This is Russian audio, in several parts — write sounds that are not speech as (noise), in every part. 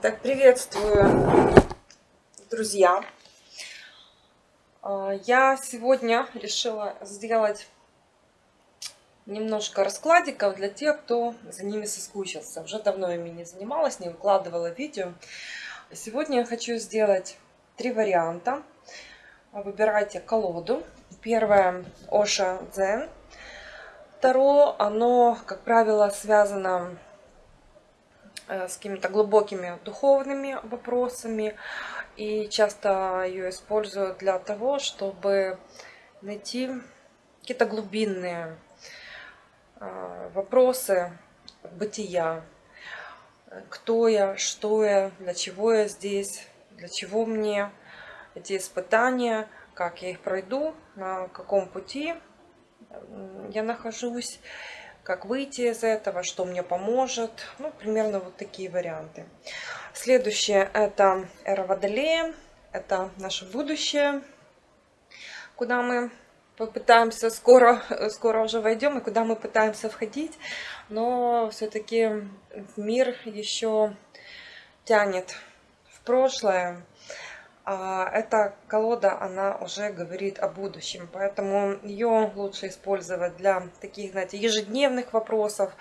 Так, приветствую, друзья. А, я сегодня решила сделать немножко раскладиков для тех, кто за ними соскучился. Уже давно ими не занималась, не выкладывала видео. Сегодня я хочу сделать три варианта. Выбирайте колоду. Первое Оша Дзен. Второе, оно, как правило, связано с какими-то глубокими духовными вопросами. И часто ее использую для того, чтобы найти какие-то глубинные э, вопросы бытия. Кто я, что я, для чего я здесь, для чего мне эти испытания, как я их пройду, на каком пути я нахожусь как выйти из этого, что мне поможет. Ну, примерно вот такие варианты. Следующее это эра Водолея. Это наше будущее, куда мы попытаемся скоро, (laughs) скоро уже войдем и куда мы пытаемся входить. Но все-таки мир еще тянет в прошлое. А эта колода, она уже говорит о будущем, поэтому ее лучше использовать для таких, знаете, ежедневных вопросов,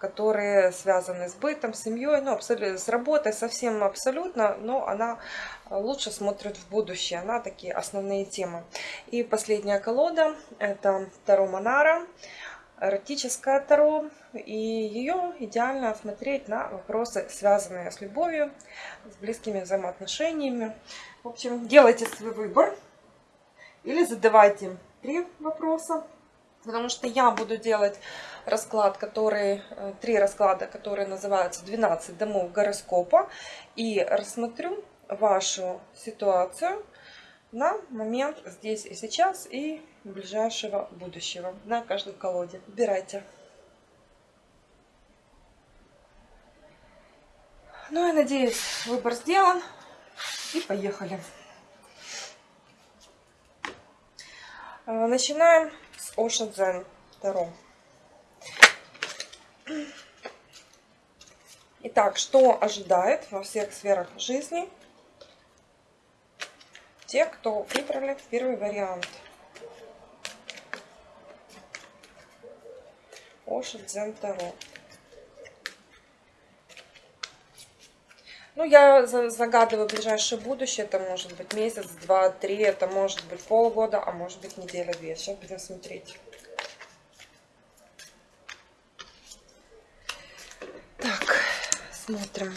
которые связаны с бытом, семьей, ну, абсолютно, с работой совсем абсолютно, но она лучше смотрит в будущее, она такие основные темы. И последняя колода, это Таро Монара, эротическая Таро, и ее идеально смотреть на вопросы, связанные с любовью, с близкими взаимоотношениями, в общем, делайте свой выбор. Или задавайте три вопроса. Потому что я буду делать расклад, который, э, три расклада, которые называются 12 домов гороскопа. И рассмотрю вашу ситуацию на момент здесь и сейчас и ближайшего будущего на каждой колоде. Выбирайте. Ну, я надеюсь, выбор сделан. И поехали. А, начинаем с Ocean Zen Таро. Итак, что ожидает во всех сферах жизни те, кто выбрали первый вариант. Ocean Zen Таро. Ну, я загадываю ближайшее будущее. Это может быть месяц, два, три. Это может быть полгода, а может быть неделя-две. Сейчас будем смотреть. Так, смотрим.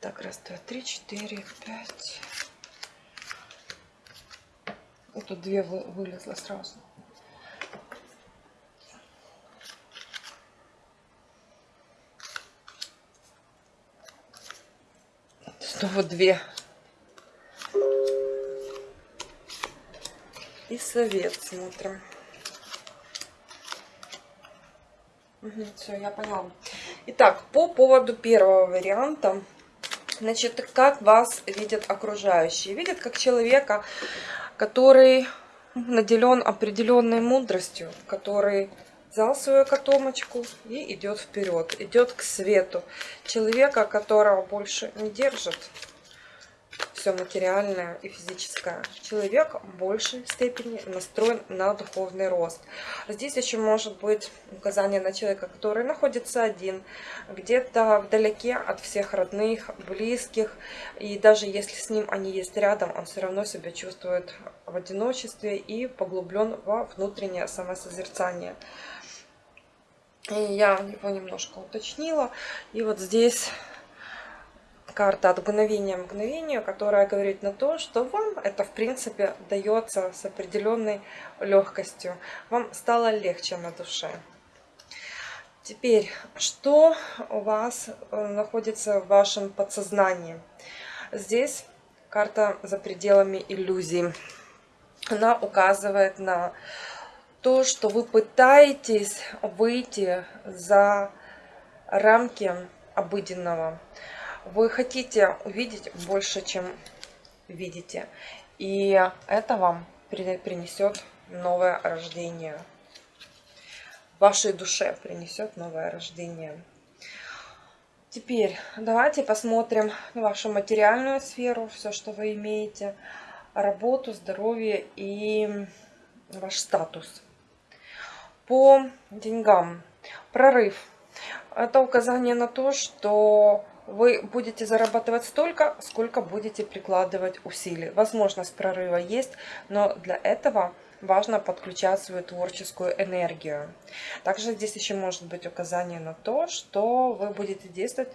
Так, раз, два, три, четыре, пять. Вот тут две вылезло сразу. Снова две. И совет смотрим. Угу, все, я поняла. Итак, по поводу первого варианта. Значит, как вас видят окружающие? Видят как человека, который наделен определенной мудростью, который взял свою котомочку и идет вперед, идет к свету. Человека, которого больше не держит все материальное и физическое. Человек в большей степени настроен на духовный рост. Здесь еще может быть указание на человека, который находится один, где-то вдалеке от всех родных, близких. И даже если с ним они есть рядом, он все равно себя чувствует в одиночестве и поглублен во внутреннее самосозерцание. И я его немножко уточнила. И вот здесь карта от мгновения к мгновению, которая говорит на то, что вам это в принципе дается с определенной легкостью. Вам стало легче на душе. Теперь, что у вас э, находится в вашем подсознании? Здесь карта за пределами иллюзий. Она указывает на то, что вы пытаетесь выйти за рамки обыденного. Вы хотите увидеть больше, чем видите. И это вам принесет новое рождение. Вашей душе принесет новое рождение. Теперь давайте посмотрим вашу материальную сферу, все, что вы имеете, работу, здоровье и ваш статус. По деньгам. Прорыв. Это указание на то, что вы будете зарабатывать столько, сколько будете прикладывать усилий. Возможность прорыва есть, но для этого важно подключать свою творческую энергию. Также здесь еще может быть указание на то, что вы будете действовать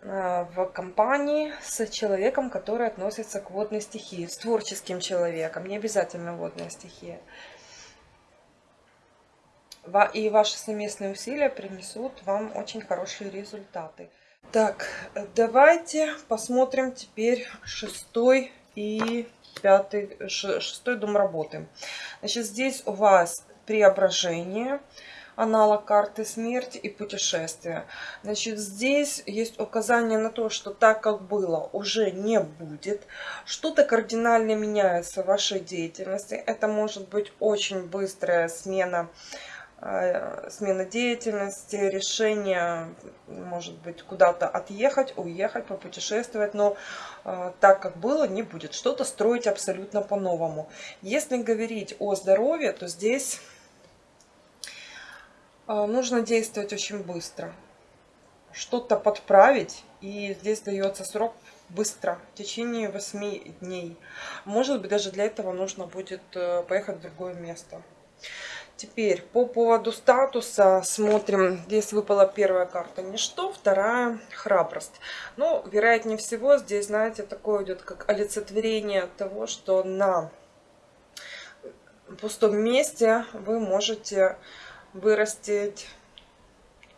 э, в компании с человеком, который относится к водной стихии, с творческим человеком, не обязательно водная стихия. И ваши совместные усилия принесут вам очень хорошие результаты. Так, давайте посмотрим теперь шестой и пятый, шестой дом работы. Значит, здесь у вас преображение, аналог карты смерти и путешествия. Значит, здесь есть указание на то, что так, как было, уже не будет. Что-то кардинально меняется в вашей деятельности. Это может быть очень быстрая смена Э, смена деятельности, решение, может быть, куда-то отъехать, уехать, попутешествовать, но э, так, как было, не будет. Что-то строить абсолютно по-новому. Если говорить о здоровье, то здесь э, нужно действовать очень быстро. Что-то подправить, и здесь дается срок быстро, в течение 8 дней. Может быть, даже для этого нужно будет поехать в другое место. Теперь по поводу статуса смотрим. Здесь выпала первая карта ничто, вторая храбрость. Ну, вероятнее всего, здесь, знаете, такое идет как олицетворение того, что на пустом месте вы можете вырастить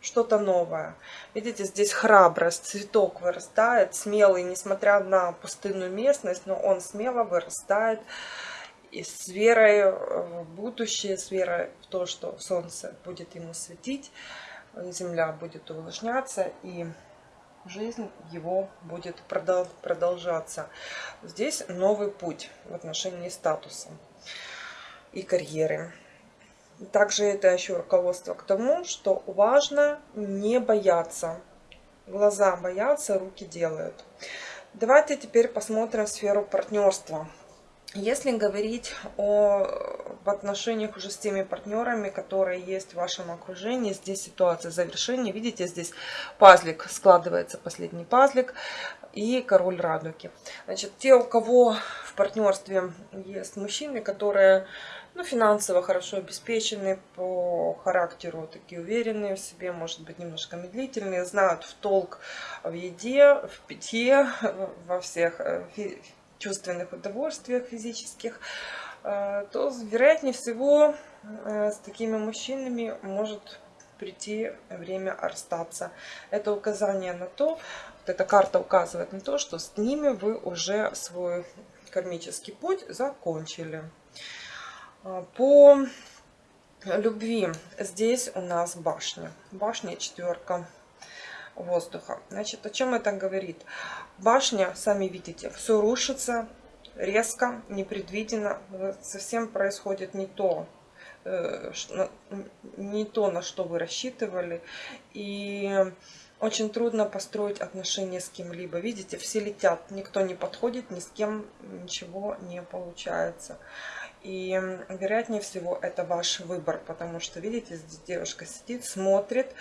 что-то новое. Видите, здесь храбрость, цветок вырастает, смелый, несмотря на пустынную местность, но он смело вырастает и с верой в будущее, с верой в то, что солнце будет ему светить, земля будет увлажняться и жизнь его будет продолжаться. Здесь новый путь в отношении статуса и карьеры. Также это еще руководство к тому, что важно не бояться. Глаза боятся, руки делают. Давайте теперь посмотрим сферу партнерства. Если говорить о в отношениях уже с теми партнерами, которые есть в вашем окружении, здесь ситуация завершения. Видите, здесь пазлик, складывается последний пазлик и король радуги. Значит, те, у кого в партнерстве есть мужчины, которые ну, финансово хорошо обеспечены, по характеру такие уверенные в себе, может быть, немножко медлительные, знают в толк в еде, в питье, во всех э, чувственных удовольствиях физических, э, то, вероятнее всего, э, с такими мужчинами может прийти время расстаться. Это указание на то, вот эта карта указывает на то, что с ними вы уже свой кармический путь закончили. Э, по любви здесь у нас башня. Башня четверка воздуха. Значит, о чем это говорит? Башня, сами видите, все рушится резко, непредвиденно, совсем происходит не то, э, не то, на что вы рассчитывали. И очень трудно построить отношения с кем-либо. Видите, все летят, никто не подходит, ни с кем ничего не получается. И вероятнее всего это ваш выбор, потому что, видите, здесь девушка сидит, смотрит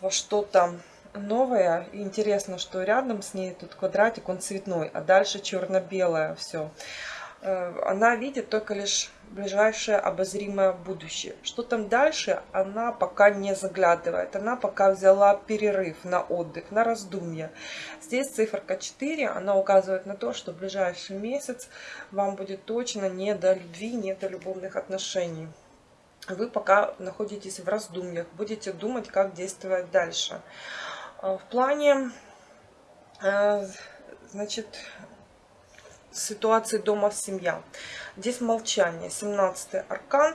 во что-то новая. интересно, что рядом с ней тут квадратик, он цветной, а дальше черно-белое все. Э, она видит только лишь ближайшее обозримое будущее. Что там дальше, она пока не заглядывает. Она пока взяла перерыв на отдых, на раздумье. Здесь циферка 4, она указывает на то, что в ближайший месяц вам будет точно не до любви, не до любовных отношений. Вы пока находитесь в раздумьях, будете думать, как действовать дальше. А, в плане, э, значит, ситуации дома семья. Здесь молчание, 17 аркан.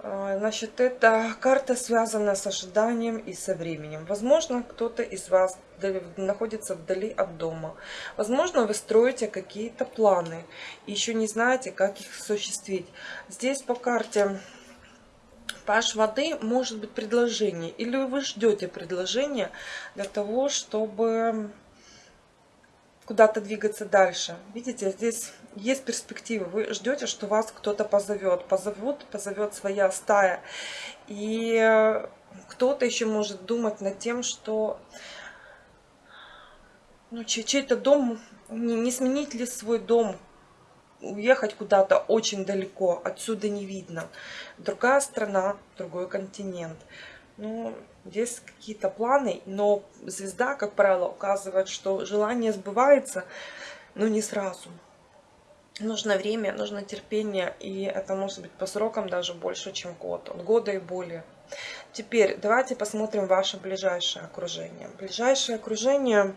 А, значит, это карта, связанная с ожиданием и со временем. Возможно, кто-то из вас находится вдали от дома. Возможно, вы строите какие-то планы и еще не знаете, как их осуществить. Здесь по карте Паш воды может быть предложение, или вы ждете предложения для того, чтобы куда-то двигаться дальше. Видите, здесь есть перспективы. Вы ждете, что вас кто-то позовет. Позовут, позовет своя стая. И кто-то еще может думать над тем, что ну, чей-то дом, не, не сменить ли свой дом, уехать куда-то очень далеко, отсюда не видно. Другая страна, другой континент. Ну, здесь какие-то планы, но звезда, как правило, указывает, что желание сбывается, но не сразу. Нужно время, нужно терпение, и это может быть по срокам даже больше, чем год, от года и более. Теперь давайте посмотрим ваше ближайшее окружение. Ближайшее окружение,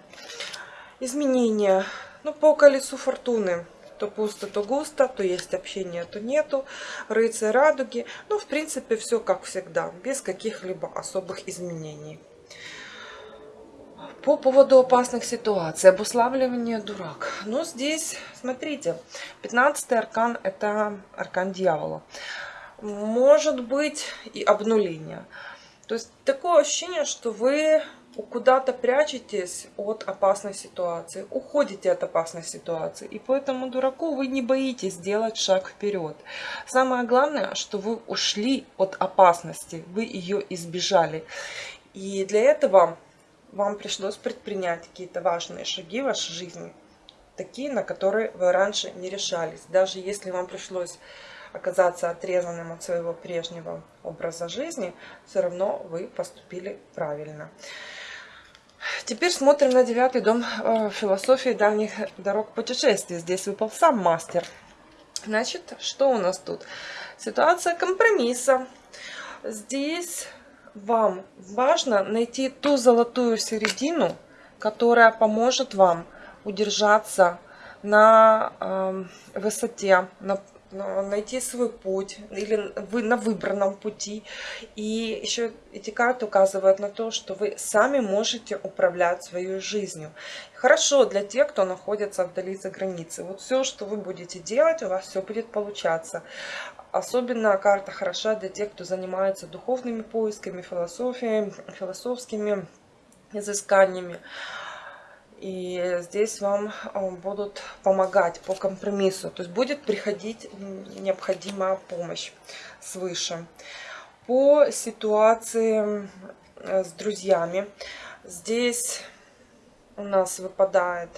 изменения, ну, по колесу фортуны то пусто, то густо, то есть общение, то нету. Рыцарь радуги. Ну, в принципе, все как всегда, без каких-либо особых изменений. По поводу опасных ситуаций, обуславливание дурак. Ну, здесь, смотрите, 15 аркан – это аркан дьявола. Может быть и обнуление. То есть такое ощущение, что вы куда-то прячетесь от опасной ситуации, уходите от опасной ситуации. И поэтому дураку вы не боитесь сделать шаг вперед. Самое главное, что вы ушли от опасности, вы ее избежали. И для этого вам пришлось предпринять какие-то важные шаги в вашей жизни, такие, на которые вы раньше не решались. Даже если вам пришлось оказаться отрезанным от своего прежнего образа жизни, все равно вы поступили правильно. Теперь смотрим на девятый дом э, философии дальних дорог путешествий. Здесь выпал сам мастер. Значит, что у нас тут? Ситуация компромисса. Здесь вам важно найти ту золотую середину, которая поможет вам удержаться на э, высоте, на найти свой путь или вы на выбранном пути. И еще эти карты указывают на то, что вы сами можете управлять своей жизнью. Хорошо для тех, кто находится вдали за границей. Вот все, что вы будете делать, у вас все будет получаться. Особенно карта хороша для тех, кто занимается духовными поисками, философией, философскими изысканиями. И здесь вам а, будут помогать по компромиссу. То есть будет приходить необходимая помощь свыше. По ситуации э, с друзьями. Здесь у нас выпадает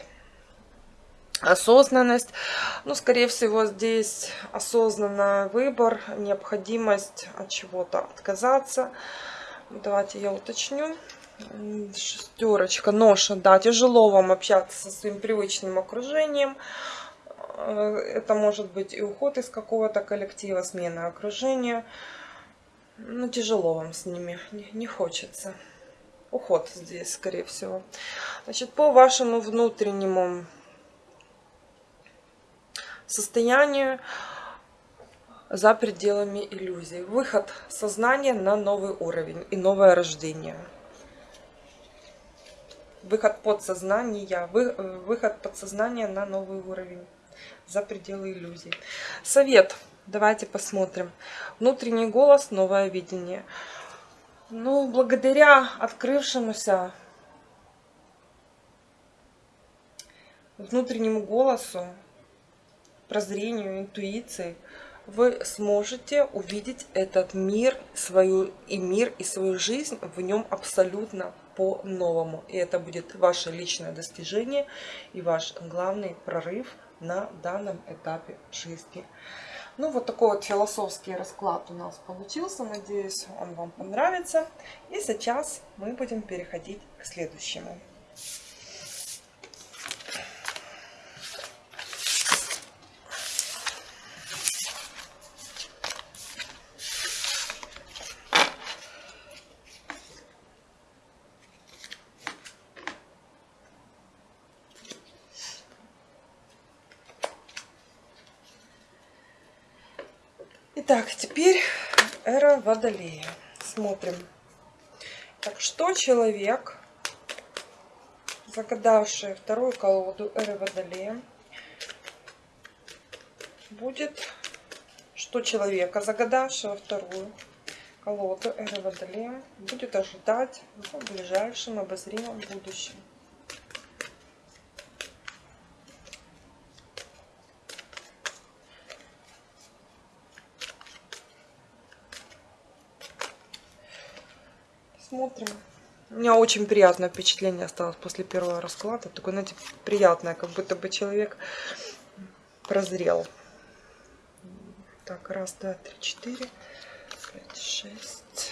осознанность. Ну, скорее всего, здесь осознанный выбор, необходимость от чего-то отказаться. Давайте я уточню шестерочка, ноша, да, тяжело вам общаться со своим привычным окружением. Э, это может быть и уход из какого-то коллектива, смена окружения. Ну, тяжело вам с ними, не, не хочется. Уход здесь, скорее всего. Значит, по вашему внутреннему состоянию за пределами иллюзий. Выход сознания на новый уровень и новое рождение выход подсознания, вы, э, выход подсознания на новый уровень, за пределы иллюзий. Совет. Давайте посмотрим. Внутренний голос, новое видение. Ну, благодаря открывшемуся внутреннему голосу, прозрению, интуиции, вы сможете увидеть этот мир, свою и мир, и свою жизнь в нем абсолютно по-новому. И это будет ваше личное достижение и ваш главный прорыв на данном этапе жизни. Ну, вот такой вот философский расклад у нас получился. Надеюсь, он вам понравится. И сейчас мы будем переходить к следующему. Итак, теперь эра Водолея. Смотрим. Так, что человек, загадавший вторую колоду эры Водолея, будет, что человека, загадавшего вторую колода Эра Водолея будет ожидать в ближайшем обозримом будущем. Смотрим. У меня очень приятное впечатление осталось после первого расклада. Такое, знаете, приятное, как будто бы человек прозрел. Так, раз, два, три, четыре, пять, шесть.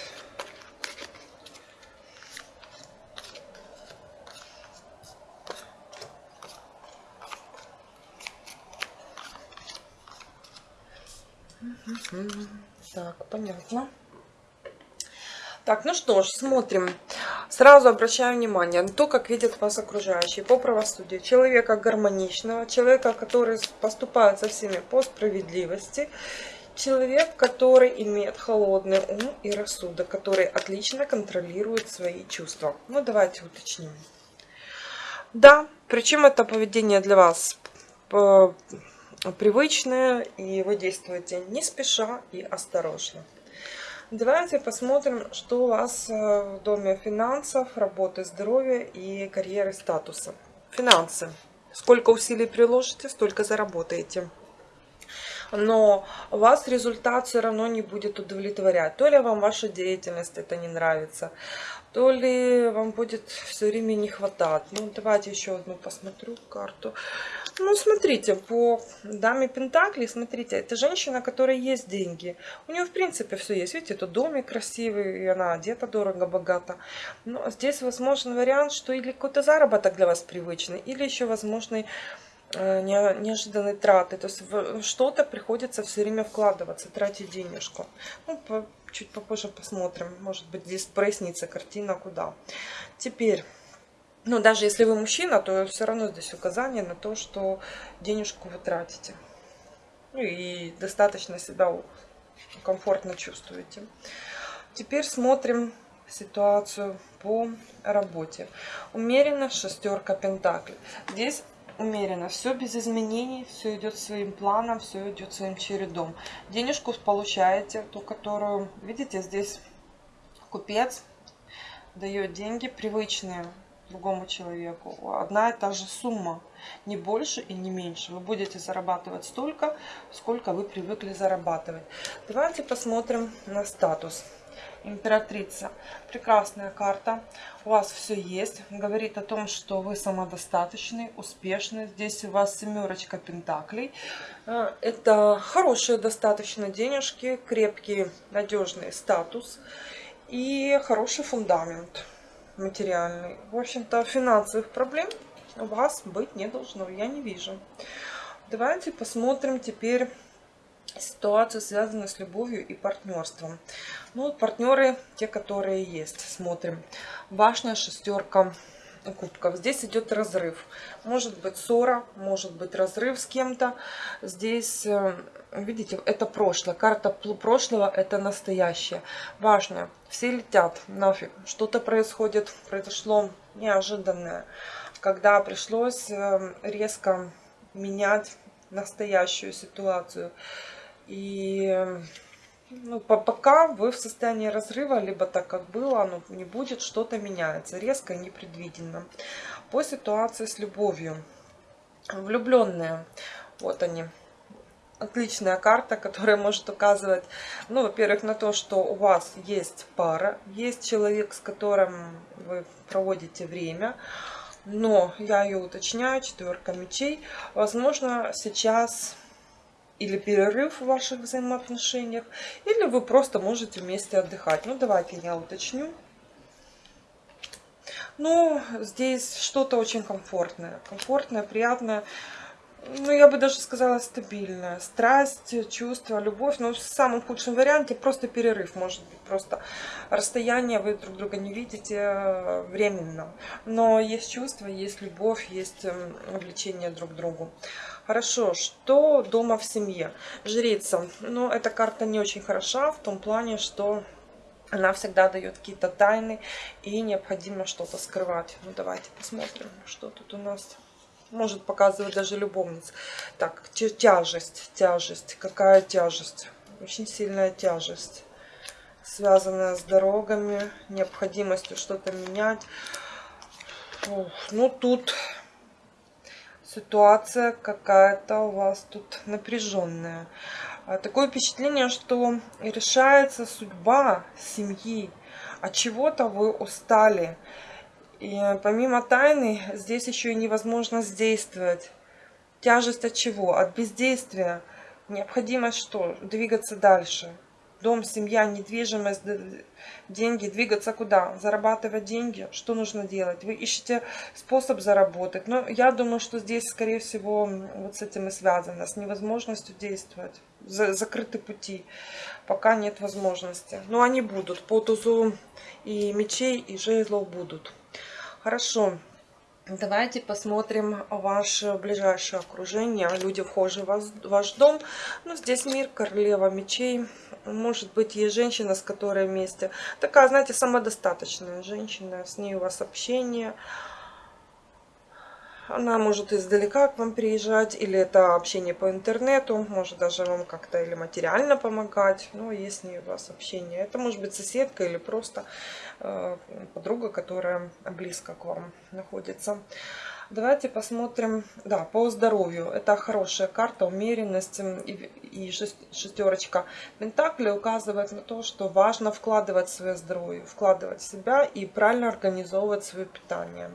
Так, понятно. Так, ну что ж, смотрим. Сразу обращаю внимание на то, как видят вас окружающие по правосудию. Человека гармоничного, человека, который поступает со всеми по справедливости. Человек, который имеет холодный ум и рассудок, который отлично контролирует свои чувства. Ну, давайте уточним. Да, причем это поведение для вас э, привычное, и вы действуете не спеша и осторожно. Давайте посмотрим, что у вас э, в доме финансов, работы, здоровья и карьеры, статуса. Финансы. Сколько усилий приложите, столько заработаете. Но вас результат все равно не будет удовлетворять. То ли вам ваша деятельность это не нравится, то ли вам будет все время не хватать. Ну, давайте еще одну посмотрю карту. Ну, смотрите, по даме Пентакли, смотрите, это женщина, которая есть деньги. У нее, в принципе, все есть. Видите, это домик красивый, и она одета дорого-богато. Но здесь возможен вариант, что или какой-то заработок для вас привычный, или еще возможный неожиданные траты. То есть что-то приходится все время вкладываться, тратить денежку. Ну, по, чуть попозже посмотрим. Может быть, здесь прояснится картина, куда. Теперь... Ну, даже если вы мужчина, то все равно здесь указание на то, что денежку вы тратите. Ну и достаточно себя комфортно чувствуете. Теперь смотрим ситуацию по работе. Умеренно шестерка пентаклей. Здесь умеренно, все без изменений, все идет своим планом, все идет своим чередом. Денежку получаете, ту, которую, видите, здесь купец дает деньги привычные другому человеку. Одна и та же сумма, не больше и не меньше. Вы будете зарабатывать столько, сколько вы привыкли зарабатывать. Давайте посмотрим на статус. Императрица. Прекрасная карта. У вас все есть. Говорит о том, что вы самодостаточный, успешный. Здесь у вас семерочка пентаклей. Э, это хорошие достаточно денежки, крепкий, надежный статус и хороший фундамент материальный. В общем-то, финансовых проблем у вас быть не должно, я не вижу. Давайте посмотрим теперь ситуацию, связанную с любовью и партнерством. Ну, партнеры, те, которые есть, смотрим. Башня, шестерка кубков. Здесь идет разрыв. Может быть ссора, может быть разрыв с кем-то. Здесь, э, видите, это прошлое. Карта прошлого – это настоящее. Важно, все летят нафиг. Что-то происходит, произошло неожиданное. Когда пришлось э, резко менять настоящую ситуацию. И ну, пока вы в состоянии разрыва, либо так как было, оно не будет, что-то меняется, резко и непредвиденно. По ситуации с любовью. Влюбленные, вот они. Отличная карта, которая может указывать, ну, во-первых, на то, что у вас есть пара, есть человек, с которым вы проводите время, но я ее уточняю, четверка мечей. Возможно, сейчас или перерыв в ваших взаимоотношениях, или вы просто можете вместе отдыхать. Ну, давайте я уточню. Ну, здесь что-то очень комфортное. Комфортное, приятное. Ну, я бы даже сказала стабильное. Страсть, чувство, любовь. Но в самом худшем варианте просто перерыв. Может быть, просто расстояние, вы друг друга не видите э, временно. Но есть чувство, есть любовь, есть эм, влечение друг к другу. Хорошо, что дома в семье? Жрица. Ну, эта карта не очень хороша в том плане, что она всегда дает какие-то тайны и необходимо что-то скрывать. Ну, давайте посмотрим, что тут у нас может показывать даже любовниц. Так, тяжесть, тяжесть. Какая тяжесть? Очень сильная тяжесть. связанное с дорогами, необходимостью что-то менять. Ну, тут ситуация какая-то у вас тут напряженная. А, такое впечатление, что решается судьба семьи. От чего-то вы устали. И помимо тайны, здесь еще и невозможность действовать. Тяжесть от чего? От бездействия. Необходимость что? Двигаться дальше. Дом, семья, недвижимость, деньги. Двигаться куда? Зарабатывать деньги. Что нужно делать? Вы ищете способ заработать. Но я думаю, что здесь, скорее всего, вот с этим и связано. С невозможностью действовать. Закрыты пути. Пока нет возможности. Но они будут. По тузу и мечей, и жезлов будут. Хорошо. Давайте посмотрим ваше ближайшее окружение. Люди вхожи в ваш дом. Ну, здесь мир, королева мечей. Может быть, есть женщина, с которой вместе. Такая, знаете, самодостаточная женщина. С ней у вас общение. Она может издалека к вам приезжать, или это общение по интернету, может даже вам как-то или материально помогать, но не у вас общение. Это может быть соседка или просто э, подруга, которая близко к вам находится. Давайте посмотрим, да, по здоровью. Это хорошая карта, умеренность и, шестерочка Пентакли указывает на то, что важно вкладывать в свое здоровье, вкладывать в себя и правильно организовывать свое питание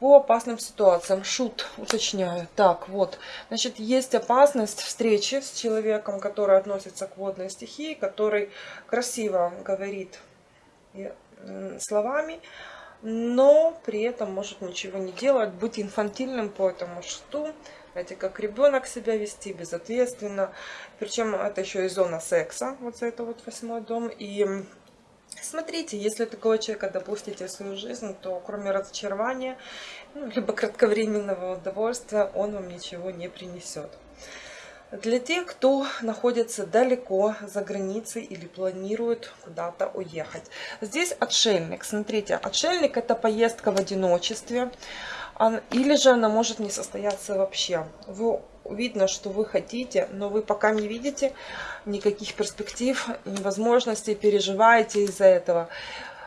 по опасным ситуациям. Шут, уточняю. Так, вот. Значит, есть опасность встречи с человеком, который относится к водной стихии, который красиво говорит словами, но при этом может ничего не делать, быть инфантильным по этому шуту. Знаете, как ребенок себя вести, безответственно. Причем это еще и зона секса, вот за это вот восьмой дом. И Смотрите, если такого человека допустите в свою жизнь, то кроме разочарования, ну, либо кратковременного удовольствия, он вам ничего не принесет. Для тех, кто находится далеко за границей или планирует куда-то уехать. Здесь отшельник. Смотрите, отшельник это поездка в одиночестве. Или же она может не состояться вообще. Вы видно, что вы хотите, но вы пока не видите никаких перспектив, невозможностей, переживаете из-за этого.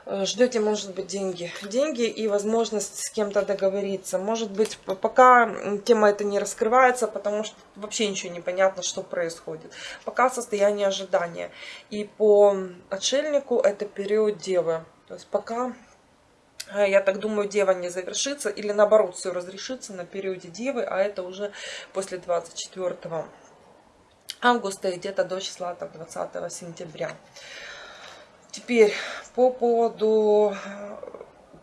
Э, ждете, может быть, деньги. Деньги и возможность с кем-то договориться. Может быть, пока тема эта не раскрывается, потому что вообще ничего не понятно, что происходит. Пока состояние ожидания. И по отшельнику это период девы. То есть пока я так думаю, дева не завершится, или наоборот, все разрешится на периоде девы, а это уже после 24 августа и где-то до числа там, 20 сентября. Теперь по поводу э,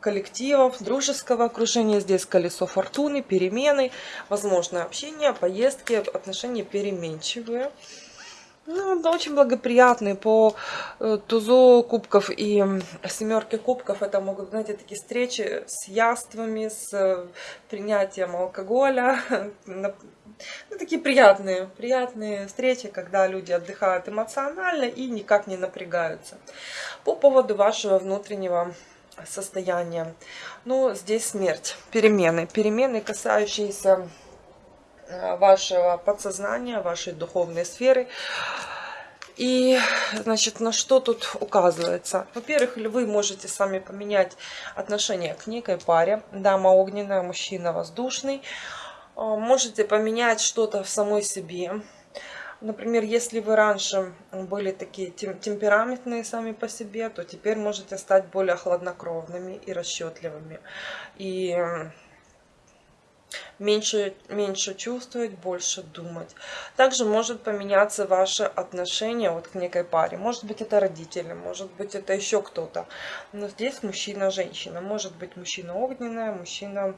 коллективов, дружеского окружения. Здесь колесо фортуны, перемены, возможно общение, поездки, отношения переменчивые. Ну, да, очень благоприятный по э, тузу кубков и семерке кубков. Это могут, знаете, такие встречи с яствами, с э, принятием алкоголя. (laughs) Ну, такие приятные, приятные встречи, когда люди отдыхают эмоционально и никак не напрягаются. По поводу вашего внутреннего состояния. Ну, здесь смерть, перемены. Перемены, касающиеся вашего подсознания, вашей духовной сферы. И, значит, на что тут указывается? Во-первых, вы можете сами поменять отношение к некой паре. Дама огненная, мужчина воздушный. Э, можете поменять что-то в самой себе. Например, если вы раньше были такие темпераментные сами по себе, то теперь можете стать более хладнокровными и расчетливыми. И меньше, меньше чувствовать, больше думать. Также может поменяться ваше отношение вот к некой паре. Может быть это родители, может быть это еще кто-то. Но здесь мужчина-женщина. Может быть мужчина огненная, мужчина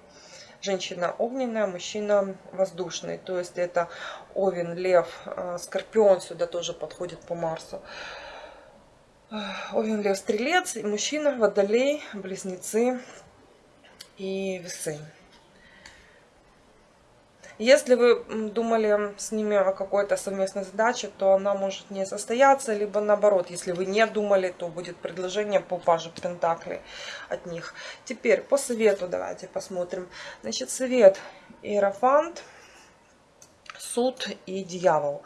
женщина огненная, мужчина воздушный. То есть это Овен, Лев, э, Скорпион сюда тоже подходит по Марсу. Овен, Лев, Стрелец, мужчина, Водолей, Близнецы и Весы. Если вы думали с ними о какой-то совместной задаче, то она может не состояться, либо наоборот, если вы не думали, то будет предложение по паже Пентаклей от них. Теперь по совету давайте посмотрим. Значит, совет Иерофант, суд и дьявол.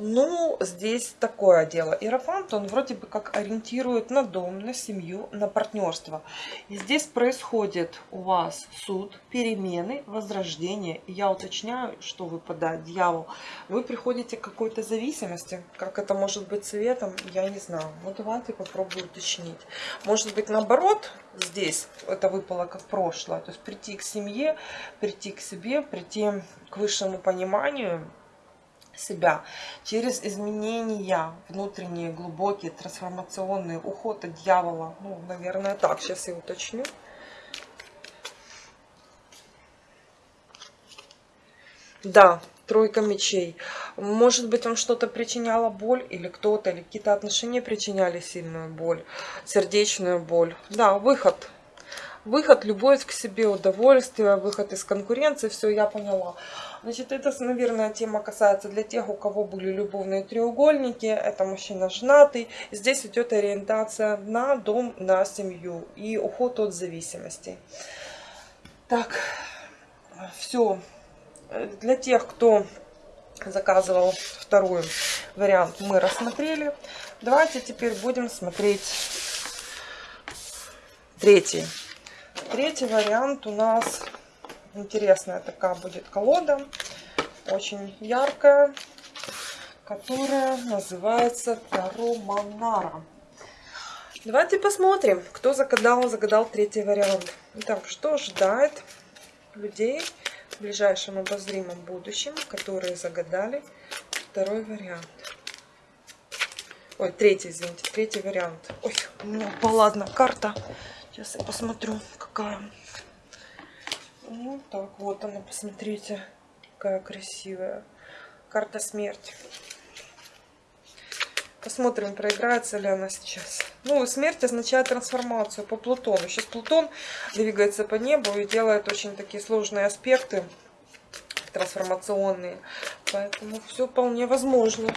Ну, здесь такое дело. Иерофант, он вроде бы как ориентирует на дом, на семью, на партнерство. И здесь происходит у вас суд, перемены, возрождение. И я уточняю, что выпадает дьявол. Вы приходите к какой-то зависимости. Как это может быть цветом, я не знаю. Ну, давайте попробую уточнить. Может быть, наоборот, здесь это выпало как прошлое. То есть прийти к семье, прийти к себе, прийти к высшему пониманию себя через изменения внутренние, глубокие, трансформационные, уход от дьявола. Ну, наверное, так. Сейчас я уточню. Да, тройка мечей. Может быть, вам что-то причиняло боль, или кто-то, или какие-то отношения причиняли сильную боль, сердечную боль. Да, выход Выход, любовь к себе, удовольствие, выход из конкуренции, все, я поняла. Значит, это, наверное, тема касается для тех, у кого были любовные треугольники. Это мужчина женатый. Здесь идет ориентация на дом, на семью и уход от зависимости. Так, все. Для тех, кто заказывал второй вариант, мы рассмотрели. Давайте теперь будем смотреть третий. Третий вариант у нас интересная такая будет колода. Очень яркая, которая называется Таро Манара. Давайте посмотрим, кто загадал, загадал третий вариант. Итак, что ожидает людей в ближайшем обозримом будущем, которые загадали второй вариант. Ой, третий, извините, третий вариант. Ой, у меня карта. Сейчас я посмотрю, какая. Ну, так, вот она, посмотрите, какая красивая. Карта смерти. Посмотрим, проиграется ли она сейчас. Ну, смерть означает трансформацию по Плутону. Сейчас Плутон двигается по небу и делает очень такие сложные аспекты трансформационные. Поэтому все вполне возможно.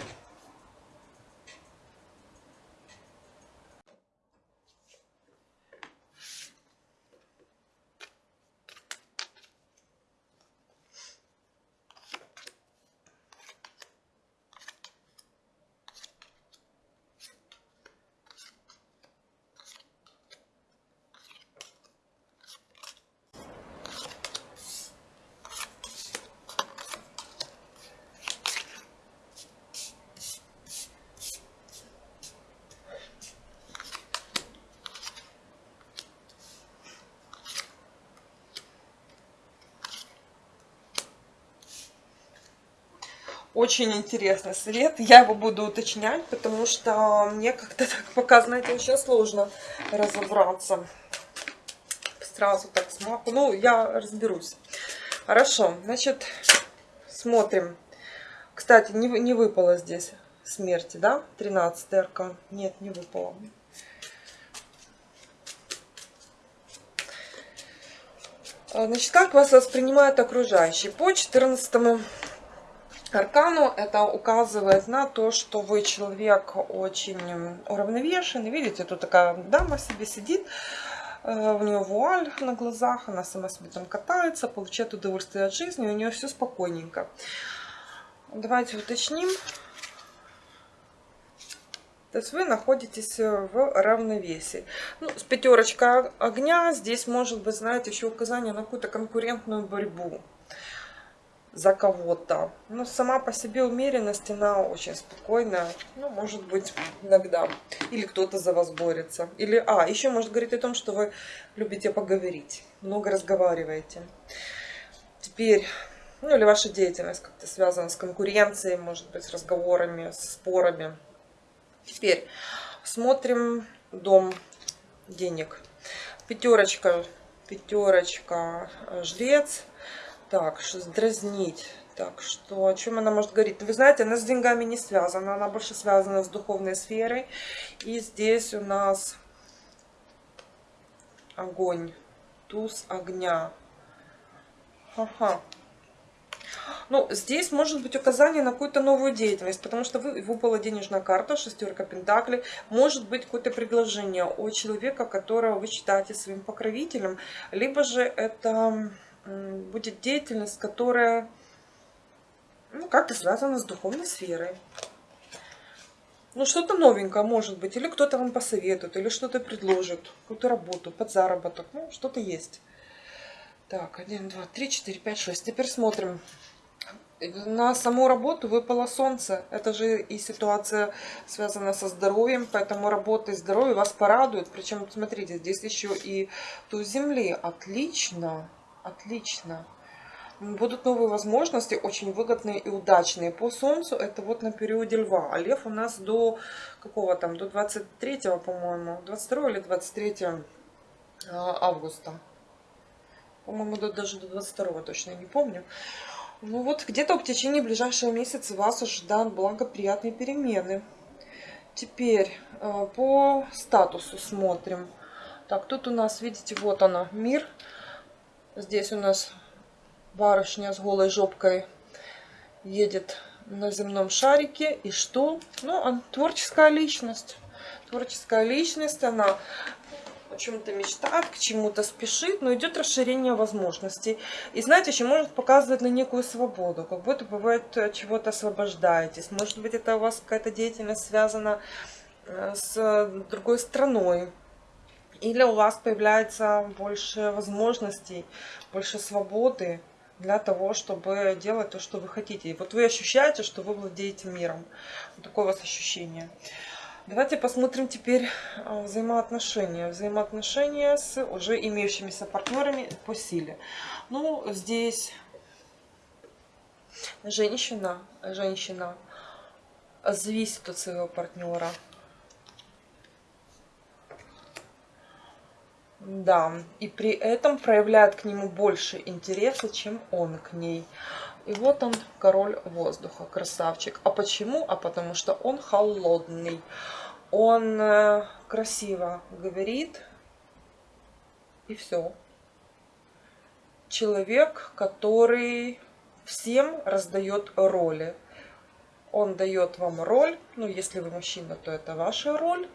Очень интересный совет. Я его буду уточнять, потому что мне как-то (laughs) так пока, знаете, очень сложно разобраться. Сразу так смаху. Ну, я разберусь. Хорошо, значит, смотрим. Кстати, не, не выпало здесь смерти, да? 13 аркан. Нет, не выпало. А, значит, как вас воспринимают окружающие? По 14 Аркану это указывает на то, что вы человек очень уравновешенный. Видите, тут такая дама себе сидит, э, у нее вуаль на глазах, она сама себе там катается, получает удовольствие от жизни, у нее все спокойненько. Давайте уточним. То есть вы находитесь в равновесии. Ну, с пятерочка огня здесь может быть, знаете, еще указание на какую-то конкурентную борьбу за кого-то. Но сама по себе умеренность, она очень спокойная. Ну, может быть, иногда. Или кто-то за вас борется. Или, а, еще может говорить о том, что вы любите поговорить. Много разговариваете. Теперь, ну, или ваша деятельность как-то связана с конкуренцией, может быть, с разговорами, с спорами. Теперь смотрим дом денег. Пятерочка, пятерочка, жрец так, дразнить. Так, что, о чем она может говорить? Вы знаете, она с деньгами не связана, она больше связана с духовной сферой. И здесь у нас огонь, туз огня. Ага. Ну, здесь может быть указание на какую-то новую деятельность, потому что вы, выпала денежная карта, шестерка пентаклей. Может быть какое-то предложение от человека, которого вы считаете своим покровителем, либо же это будет деятельность, которая ну, как-то связана с духовной сферой. Ну, что-то новенькое может быть. Или кто-то вам посоветует, или что-то предложит. Какую-то работу, под заработок. Ну, что-то есть. Так, 1, 2, 3, 4, 5, 6. Теперь смотрим. На саму работу выпало солнце. Это же и ситуация связана со здоровьем, поэтому работа и здоровье вас порадует. Причем, смотрите, здесь еще и туз земли. Отлично, отлично. Будут новые возможности, очень выгодные и удачные. По Солнцу это вот на периоде Льва. А Лев у нас до какого там, до 23, по-моему, 22 или 23 а, августа. По-моему, даже до 22 точно не помню. Ну вот, где-то в течение ближайшего месяца вас ожидают благоприятные перемены. Теперь э, по статусу смотрим. Так, тут у нас, видите, вот она, мир. Здесь у нас барышня с голой жопкой едет на земном шарике. И что? Ну, она творческая личность. Творческая личность, она о чем-то мечтает, к чему-то спешит, но идет расширение возможностей. И знаете, еще может показывать на некую свободу, как будто бывает от чего-то освобождаетесь. Может быть, это у вас какая-то деятельность связана э, с другой страной. Или у вас появляется больше возможностей, больше свободы для того, чтобы делать то, что вы хотите. И вот вы ощущаете, что вы владеете миром. Вот такое у вас ощущение. Давайте посмотрим теперь а, взаимоотношения. Взаимоотношения с уже имеющимися партнерами по силе. Ну, здесь женщина, женщина зависит от своего партнера. Да, и при этом проявляет к нему больше интереса, чем он к ней. И вот он, король воздуха, красавчик. А почему? А потому что он холодный. Он э, красиво говорит, и все. Человек, который всем раздает роли. Он дает вам роль, ну, если вы мужчина, то это ваша роль,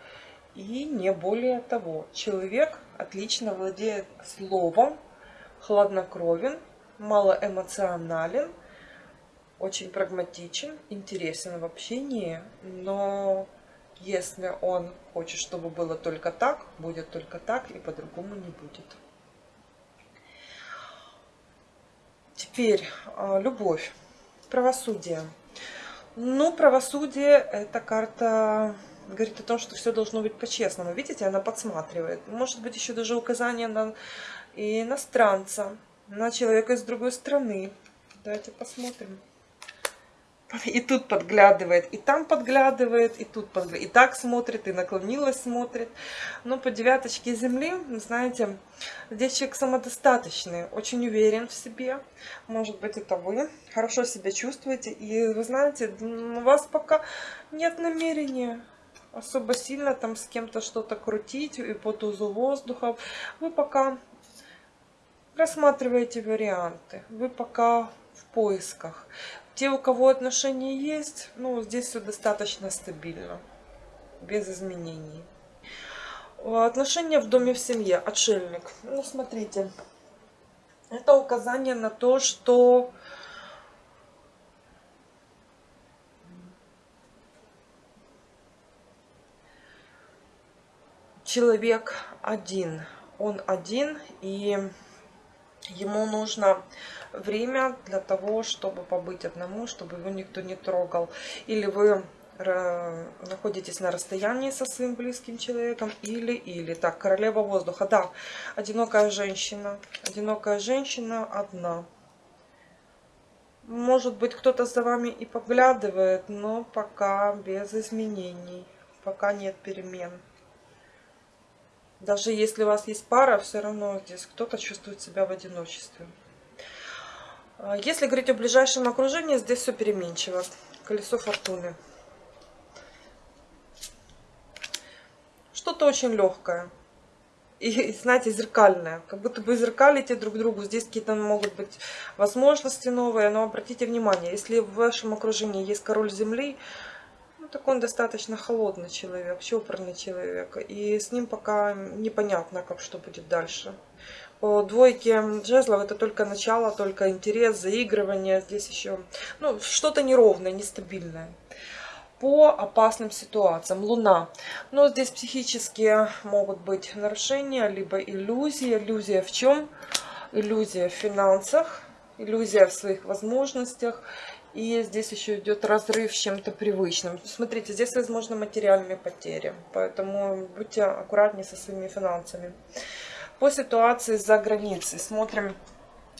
и не более того. Человек отлично владеет словом, хладнокровен, малоэмоционален, очень прагматичен, интересен в общении, но если он хочет, чтобы было только так, будет только так и по-другому не будет. Теперь а, любовь, правосудие. Ну, правосудие это карта говорит о том, что все должно быть по-честному. Видите, она подсматривает. Может быть, еще даже указание на иностранца, на человека из другой страны. Давайте посмотрим. И тут подглядывает, и там подглядывает, и тут подглядывает. И так смотрит, и наклонилась смотрит. Но по девяточке земли, знаете, здесь человек самодостаточный, очень уверен в себе. Может быть, это вы. Хорошо себя чувствуете. И вы знаете, у вас пока нет намерения особо сильно там с кем-то что-то крутить и по тузу воздуха. Вы пока рассматриваете варианты. Вы пока в поисках. Те, у кого отношения есть, ну, здесь все достаточно стабильно, без изменений. Отношения в доме, в семье, отшельник. Ну, смотрите, это указание на то, что человек один. Он один, и ему нужно время для того, чтобы побыть одному, чтобы его никто не трогал. Или вы находитесь на расстоянии со своим близким человеком, или, или. Так, королева воздуха, да, одинокая женщина. Одинокая женщина одна. Может быть, кто-то за вами и поглядывает, но пока без изменений, пока нет перемен. Даже если у вас есть пара, все равно здесь кто-то чувствует себя в одиночестве. А, если говорить о ближайшем окружении, здесь все переменчиво. Колесо фортуны. Что-то очень легкое. И, (laughs) знаете, зеркальное. Как будто бы зеркалите друг другу. Здесь какие-то могут быть возможности новые. Но обратите внимание, если в вашем окружении есть король земли, ну, так он достаточно холодный человек, чопорный человек. И с ним пока непонятно, как что будет дальше. По двойке жезлов это только начало, только интерес, заигрывание. Здесь еще ну, что-то неровное, нестабильное. по опасным ситуациям. Луна. Но здесь психические могут быть нарушения, либо иллюзии. Иллюзия в чем? Иллюзия в финансах, иллюзия в своих возможностях. И здесь еще идет разрыв с чем-то привычным. Смотрите, здесь возможно материальные потери. Поэтому будьте аккуратнее со своими финансами. По ситуации за границей смотрим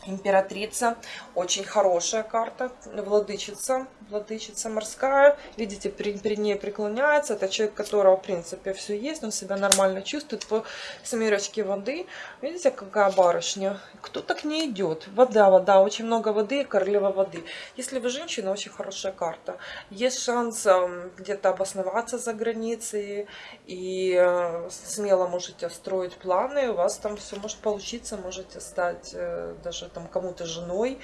императрица. Очень хорошая карта. Владычица. Владычица морская. Видите, перед ней преклоняется. Это человек, которого, в принципе, все есть. Он себя нормально чувствует. По семерочке воды. Видите, какая барышня. Кто-то к ней идет. Вода, вода. Очень много воды. Королева воды. Если вы женщина, очень хорошая карта. Есть шанс эм, где-то обосноваться за границей. И э, смело можете строить планы. У вас там все может получиться. Можете стать э, даже там кому-то женой,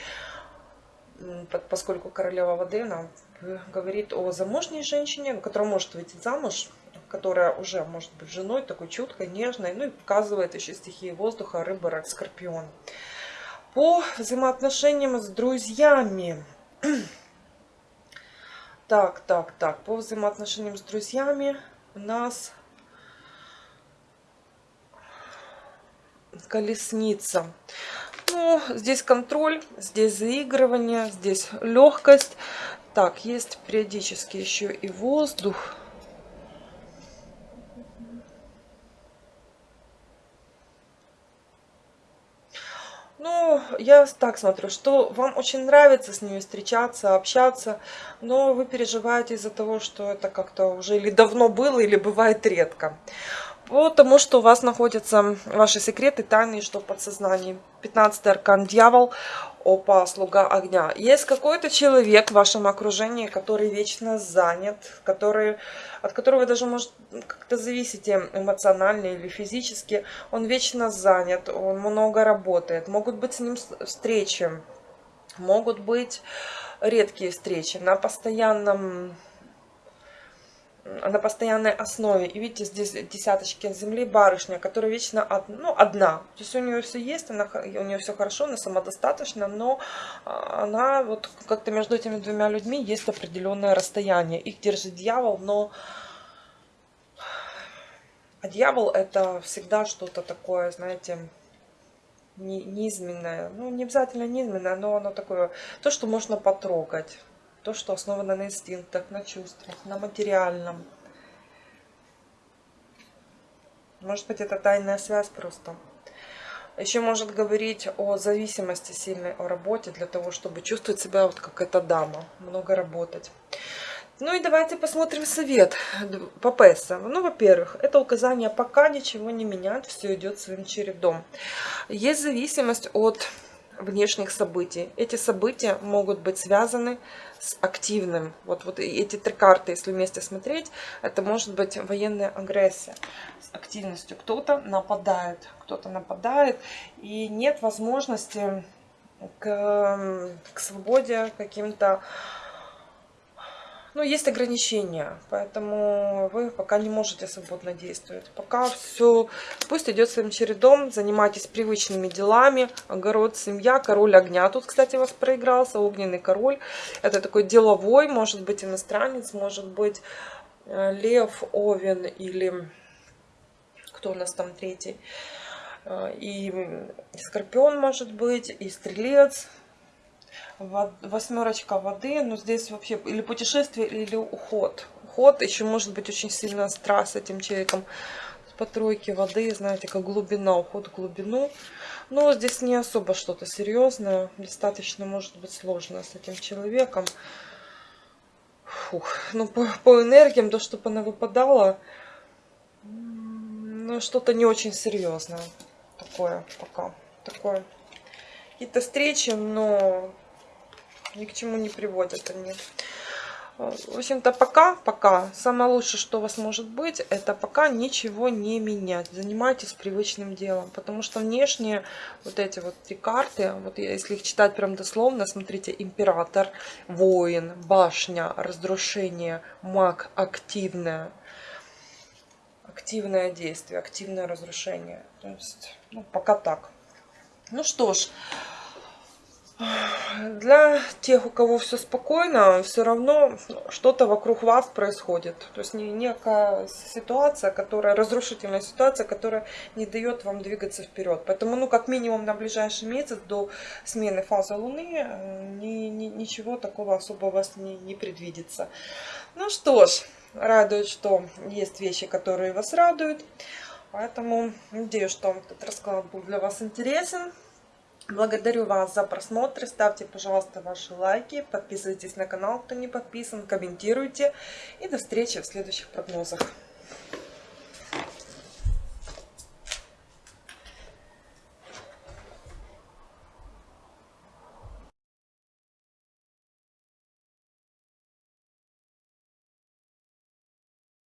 поскольку королева воды, она говорит о замужней женщине, которая может выйти замуж, которая уже может быть женой, такой чуткой, нежной, ну и показывает еще стихии воздуха, рыба, рак, скорпион. По взаимоотношениям с друзьями. (clears throat) Так, так, так, по взаимоотношениям с друзьями у нас колесница. Ну, здесь контроль, здесь заигрывание, здесь легкость. Так, есть периодически еще и воздух. Ну, я так смотрю, что вам очень нравится с ними встречаться, общаться, но вы переживаете из-за того, что это как-то уже или давно было, или бывает редко. Потому что у вас находятся ваши секреты, тайны, что в подсознании. 15 аркан дьявол, опа, слуга огня. Есть какой-то человек в вашем окружении, который вечно занят, который, от которого вы даже, может, как-то зависите эмоционально или физически. Он вечно занят, он много работает. Могут быть с ним встречи, могут быть редкие встречи на постоянном на постоянной основе. И видите, здесь десяточки земли барышня, которая вечно од, ну, одна. То есть у нее все есть, она, у нее все хорошо, она самодостаточна, но а, она вот как-то между этими двумя людьми есть определенное расстояние. Их держит дьявол, но а дьявол это всегда что-то такое, знаете, низменное. Ну, не обязательно низменное, но оно такое, то, что можно потрогать. То, что основано на инстинктах, на чувствах, на материальном. Может быть, это тайная связь просто. Еще может говорить о зависимости сильной, о работе, для того, чтобы чувствовать себя вот как эта дама, много работать. Ну и давайте посмотрим совет по ПЭСа. Ну, во-первых, это указание пока ничего не менять, все идет своим чередом. Есть зависимость от внешних событий. Эти события могут быть связаны с активным. Вот, вот эти три карты, если вместе смотреть, это может быть военная агрессия с активностью. Кто-то нападает, кто-то нападает, и нет возможности к, к свободе каким-то ну, есть ограничения, поэтому вы пока не можете свободно действовать. Пока все, пусть идет своим чередом, занимайтесь привычными делами, огород, семья, король огня. Тут, кстати, у вас проигрался, огненный король. Это такой деловой, может быть иностранец, может быть э, лев, овен или кто у нас там третий. Э, и скорпион может быть, и стрелец, восьмерочка воды, но здесь вообще или путешествие, или уход. Уход еще может быть очень сильно страх с этим человеком. По тройке воды, знаете, как глубина, уход в глубину. Но здесь не особо что-то серьезное. Достаточно может быть сложно с этим человеком. Фух. Ну, по, по энергиям, то, чтобы она выпадала, ну, что-то не очень серьезное. Такое пока. Такое. Какие-то встречи, но ни к чему не приводят они. В общем-то, пока, пока, самое лучшее, что у вас может быть, это пока ничего не менять. Занимайтесь привычным делом, потому что внешние вот эти вот три карты, вот если их читать прям дословно, смотрите, император, воин, башня, разрушение, маг, активное, активное действие, активное разрушение. То есть, ну, пока так. Ну что ж, для тех, у кого все спокойно, все равно что-то вокруг вас происходит. То есть некая ситуация, которая, разрушительная ситуация, которая не дает вам двигаться вперед. Поэтому, ну, как минимум на ближайший месяц до смены фазы Луны э, ни, ни, ничего такого особо у вас не, не предвидится. Ну что ж, радует, что есть вещи, которые вас радуют. Поэтому надеюсь, что этот расклад был для вас интересен. Благодарю вас за просмотр. Ставьте, пожалуйста, ваши лайки. Подписывайтесь на канал, кто не подписан. Комментируйте. И до встречи в следующих прогнозах.